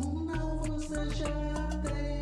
O não você tem.